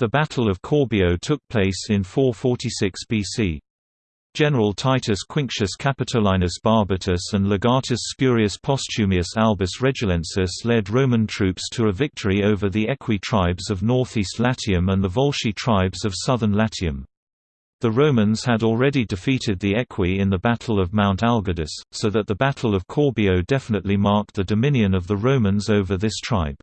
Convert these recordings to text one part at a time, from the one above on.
The Battle of Corbio took place in 446 BC. General Titus Quinctius Capitolinus Barbatus and Legatus Spurius Postumius Albus Regillensis led Roman troops to a victory over the Aequi tribes of northeast Latium and the Volsci tribes of southern Latium. The Romans had already defeated the Aequi in the Battle of Mount Algidus, so that the Battle of Corbio definitely marked the dominion of the Romans over this tribe.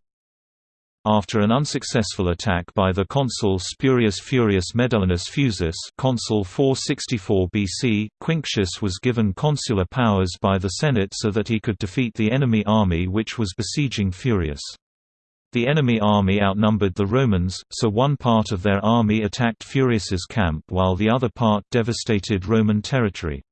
After an unsuccessful attack by the consul Spurius Furius Medullinus Fusus consul 464 BC, Quinctius was given consular powers by the Senate so that he could defeat the enemy army which was besieging Furius. The enemy army outnumbered the Romans, so one part of their army attacked Furius's camp while the other part devastated Roman territory.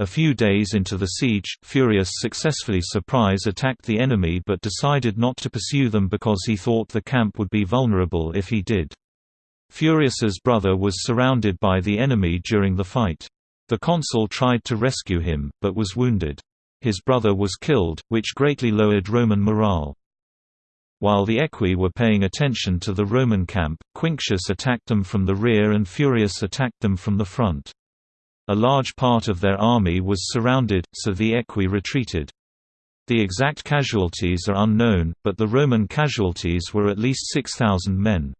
A few days into the siege, Furius successfully surprise attacked the enemy but decided not to pursue them because he thought the camp would be vulnerable if he did. Furius's brother was surrounded by the enemy during the fight. The consul tried to rescue him, but was wounded. His brother was killed, which greatly lowered Roman morale. While the Aequi were paying attention to the Roman camp, Quinctius attacked them from the rear and Furius attacked them from the front. A large part of their army was surrounded, so the Aequi retreated. The exact casualties are unknown, but the Roman casualties were at least 6,000 men.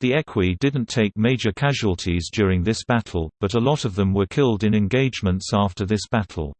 The Aequi didn't take major casualties during this battle, but a lot of them were killed in engagements after this battle.